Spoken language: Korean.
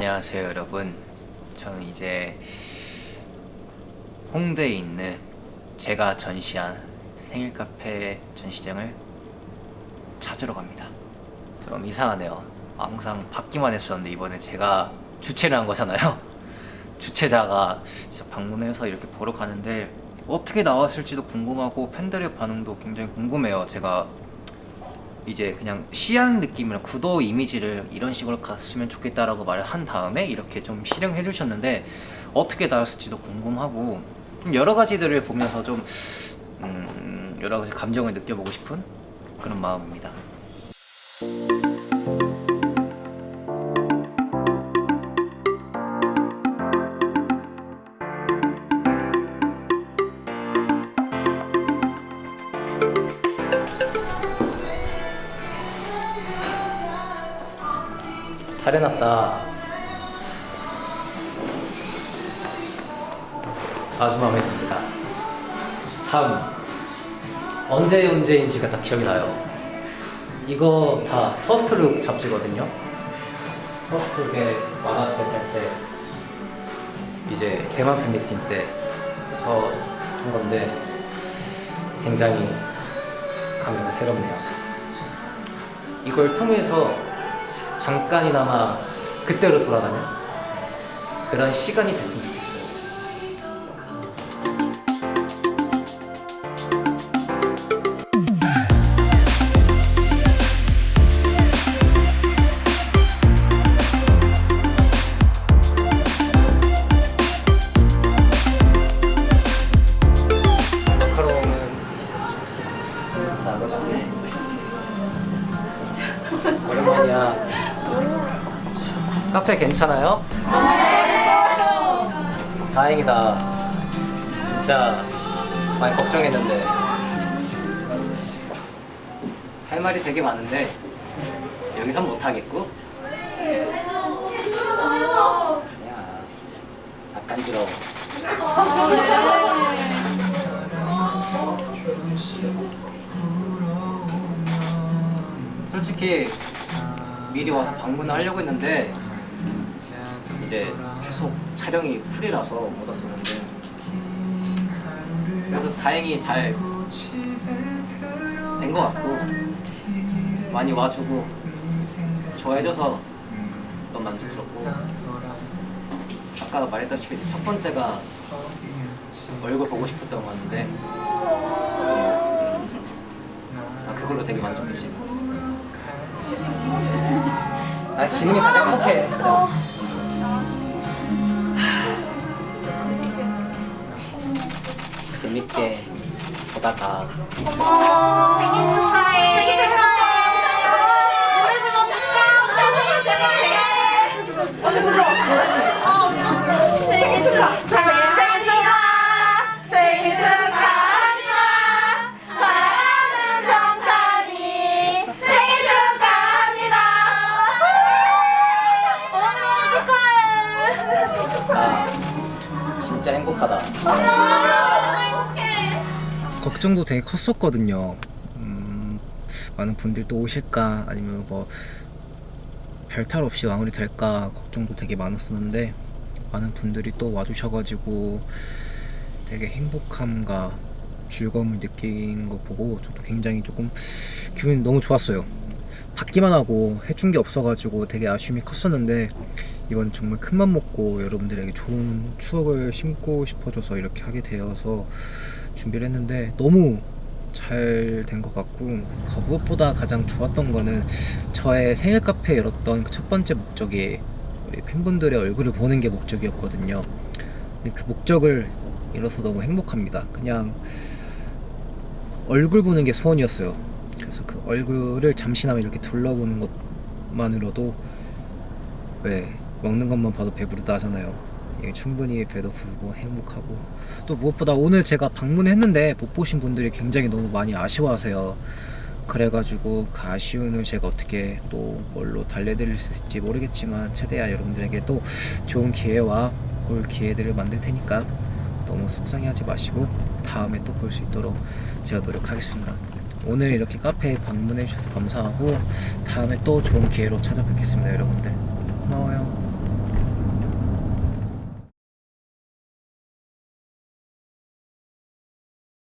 안녕하세요 여러분. 저는 이제 홍대에 있는 제가 전시한 생일 카페 전시장을 찾으러 갑니다. 좀 이상하네요. 항상 받기만 했었는데 이번에 제가 주최를 한 거잖아요. 주최자가 진짜 방문해서 이렇게 보러 가는데 어떻게 나왔을지도 궁금하고 팬들의 반응도 굉장히 궁금해요 제가 이제 그냥 시한 느낌이랑 구도 이미지를 이런 식으로 갔으면 좋겠다라고 말을 한 다음에 이렇게 좀 실행해 주셨는데 어떻게 나왔을지도 궁금하고 좀 여러 가지들을 보면서 좀 음, 여러 가지 감정을 느껴보고 싶은 그런 마음입니다. 잘 해놨다. 아주 마음에 듭니다. 참 언제 언제인지가 다 기억이 나요. 이거 다 1st Look 잡지거든요. 1st Look에 만화책 할때 이제 대만 팬미팅 때저 한 건데 굉장히 감회가 새롭네요. 이걸 통해서 잠깐이나마 그때로 돌아가는 그런 시간이 됐으면 좋겠어요. 오랜만이야. 카페 괜찮아요? 다행이다. 진짜 많이 걱정했는데 할 말이 되게 많은데 여기선 못 하겠고. 아니야. 아 간지러워. 솔직히 미리 와서 방문을 하려고 했는데 이제 계속 촬영이 풀이라서 못 왔었는데. 그래도 다행히 잘 된 것 같고 많이 와주고 좋아해줘서 너무 만족스럽고. 아까 말했다시피 첫 번째가 얼굴 보고 싶었던 건데 아, 그걸로 되게 만족했지. 아 지금이 가장 행복해 진짜 재밌게 보다가 생일 축하해. 생일 축하해. 노래? 생일 축하. 생일 축하. 생일 축하해. 아 진짜 행복하다 행복해. 걱정도 되게 컸었거든요. 음, 많은 분들 또 오실까? 아니면 뭐 별탈 없이 마무리 될까? 걱정도 되게 많았었는데 많은 분들이 또 와주셔가지고 되게 행복함과 즐거움을 느낀 거 보고 저도 굉장히 조금 기분이 너무 좋았어요. 받기만 하고 해준 게 없어가지고 되게 아쉬움이 컸었는데 이번 정말 큰맘 먹고 여러분들에게 좋은 추억을 심고 싶어져서 이렇게 하게 되어서 준비를 했는데 너무 잘 된 것 같고 그 무엇보다 가장 좋았던 거는 저의 생일 카페 열었던 그 첫 번째 목적이 우리 팬분들의 얼굴을 보는 게 목적이었거든요. 근데 그 목적을 이뤄서 너무 행복합니다. 그냥 얼굴 보는 게 소원이었어요. 그래서 그 얼굴을 잠시나마 이렇게 둘러보는 것만으로도 왜 먹는 것만 봐도 배부르다 하잖아요. 예, 충분히 배도 부르고 행복하고. 또 무엇보다 오늘 제가 방문했는데 못 보신 분들이 굉장히 너무 많이 아쉬워하세요. 그래가지고 그 아쉬움을 제가 어떻게 또 뭘로 달래드릴 수 있을지 모르겠지만 최대한 여러분들에게 또 좋은 기회와 볼 기회들을 만들 테니까 너무 속상해하지 마시고 다음에 또 볼 수 있도록 제가 노력하겠습니다. 오늘 이렇게 카페에 방문해 주셔서 감사하고 다음에 또 좋은 기회로 찾아뵙겠습니다 여러분들